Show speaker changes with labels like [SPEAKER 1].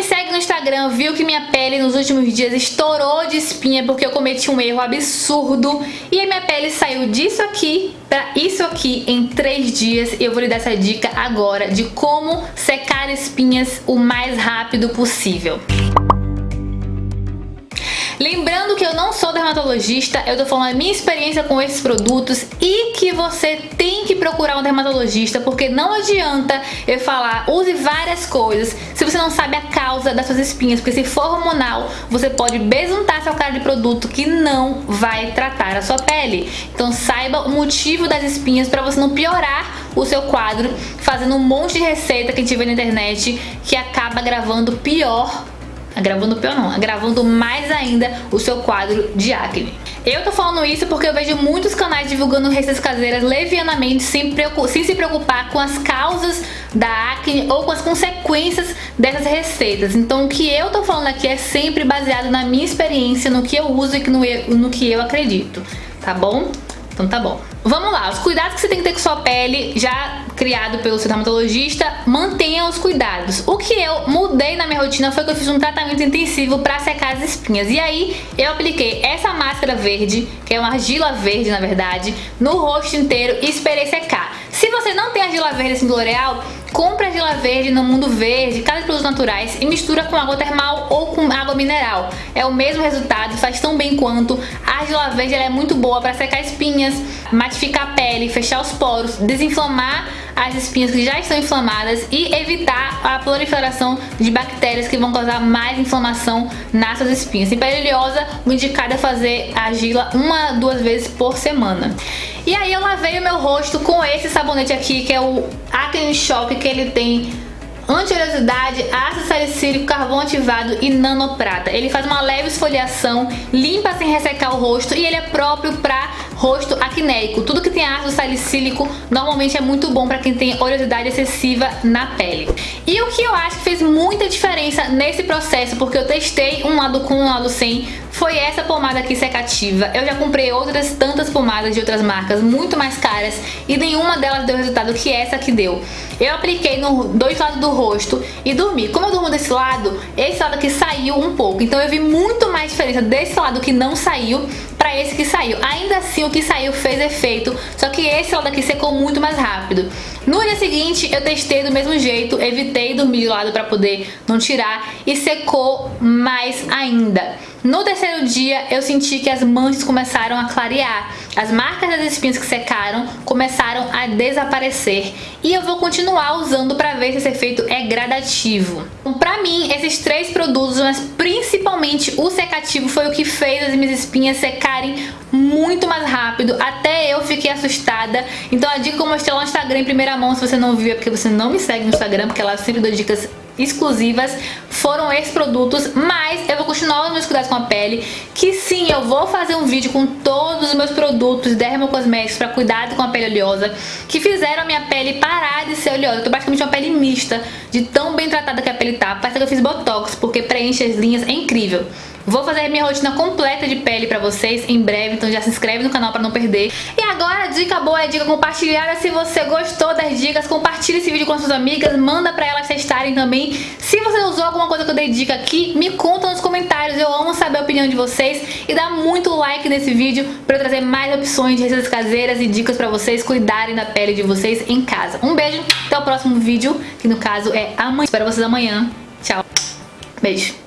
[SPEAKER 1] me segue no Instagram viu que minha pele nos últimos dias estourou de espinha porque eu cometi um erro absurdo e a minha pele saiu disso aqui para isso aqui em três dias. Eu vou lhe dar essa dica agora de como secar espinhas o mais rápido possível. Lembrando eu não sou dermatologista, eu tô falando a minha experiência com esses produtos e que você tem que procurar um dermatologista, porque não adianta eu falar, use várias coisas, se você não sabe a causa das suas espinhas, porque se for hormonal, você pode besuntar seu cara de produto que não vai tratar a sua pele. Então saiba o motivo das espinhas para você não piorar o seu quadro fazendo um monte de receita que vê na internet que acaba gravando pior agravando pior não, agravando mais ainda o seu quadro de acne. Eu tô falando isso porque eu vejo muitos canais divulgando receitas caseiras levianamente sem, sem se preocupar com as causas da acne ou com as consequências dessas receitas. Então o que eu tô falando aqui é sempre baseado na minha experiência, no que eu uso e no, no que eu acredito, tá bom? Então tá bom. Vamos lá, os cuidados que você tem que ter com sua pele, já criado pelo seu dermatologista, mantenha os cuidados. O que eu mudei na minha rotina foi que eu fiz um tratamento intensivo para secar as espinhas. E aí eu apliquei essa máscara verde, que é uma argila verde na verdade, no rosto inteiro e esperei secar. Se você não tem argila verde assim do L'Oreal, compra argila verde no Mundo Verde, cada produtos naturais e mistura com água termal ou com água mineral. É o mesmo resultado, faz tão bem quanto. A argila verde é muito boa para secar espinhas, matificar a pele, fechar os poros, desinflamar as espinhas que já estão inflamadas e evitar a proliferação de bactérias que vão causar mais inflamação nas suas espinhas. Em pele oleosa, o indicado é fazer a argila uma, duas vezes por semana. E aí eu lavei o meu rosto com esse sabonete aqui, que é o Acne Shock, que ele tem anti-oleosidade, ácido salicílico, carvão ativado e nanoprata. Ele faz uma leve esfoliação, limpa sem ressecar o rosto e ele é próprio para rosto acnéico. Tudo que tem ácido salicílico normalmente é muito bom para quem tem oleosidade excessiva na pele. E o que eu acho que fez muita diferença nesse processo, porque eu testei um lado com, um lado sem, foi essa pomada aqui secativa. Eu já comprei outras tantas pomadas de outras marcas muito mais caras e nenhuma delas deu o resultado que essa aqui deu. Eu apliquei no dois lados do rosto e dormi. Como eu durmo desse lado, esse lado aqui saiu um pouco. Então eu vi muito mais diferença desse lado que não saiu para esse que saiu. Ainda assim, o que saiu fez efeito, só que esse lado aqui secou muito mais rápido. No dia seguinte, eu testei do mesmo jeito, evitei dormir de lado para poder não tirar e secou mais ainda. No terceiro dia, eu senti que as manchas começaram a clarear. As marcas das espinhas que secaram começaram a desaparecer. E eu vou continuar usando para ver se esse efeito é gradativo. Então, pra mim, esses três produtos, mas principalmente o secativo, foi o que fez as minhas espinhas secarem muito mais rápido. Até eu fiquei assustada. Então a dica que eu mostrei lá no Instagram em primeira mão, se você não viu é porque você não me segue no Instagram, porque lá eu sempre dou dicas exclusivas foram esses produtos, mas eu continuar os meus cuidados com a pele, que sim, eu vou fazer um vídeo com todos os meus produtos dermocosméticos para cuidado com a pele oleosa, que fizeram a minha pele parar de ser oleosa. Eu tô praticamente uma pele mista, de tão bem tratada que a pele tá. Parece que eu fiz botox, porque preenche as linhas, é incrível. Vou fazer minha rotina completa de pele pra vocês em breve, então já se inscreve no canal pra não perder. E agora dica boa é dica compartilhada. Se você gostou das dicas, compartilhe esse vídeo com suas amigas, manda pra elas testarem também. Se você usou alguma coisa que eu dei dica aqui, me conta nos comentários, eu amo saber a opinião de vocês. E dá muito like nesse vídeo pra eu trazer mais opções de receitas caseiras e dicas pra vocês cuidarem da pele de vocês em casa. Um beijo, até o próximo vídeo, que no caso é amanhã. Espero vocês amanhã. Tchau. Beijo.